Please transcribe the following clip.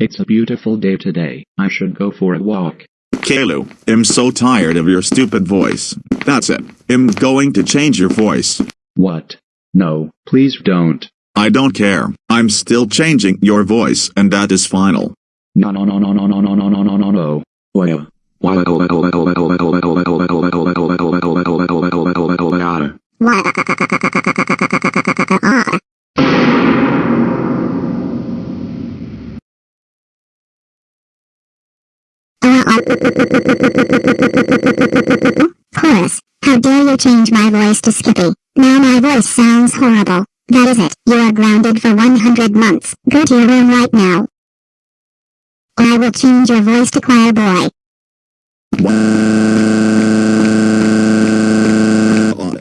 It's a beautiful day today. I should go for a walk. Caillou, I'm so tired of your stupid voice. That's it. I'm going to change your voice. What? No, please don't. I don't care. I'm still changing your voice and that is final. No no no no no no no no no no no no. Chorus, how dare you change my voice to Skippy? Now my voice sounds horrible. That is it. You are grounded for 100 months. Go to your room right now. Or I will change your voice to Choir Boy.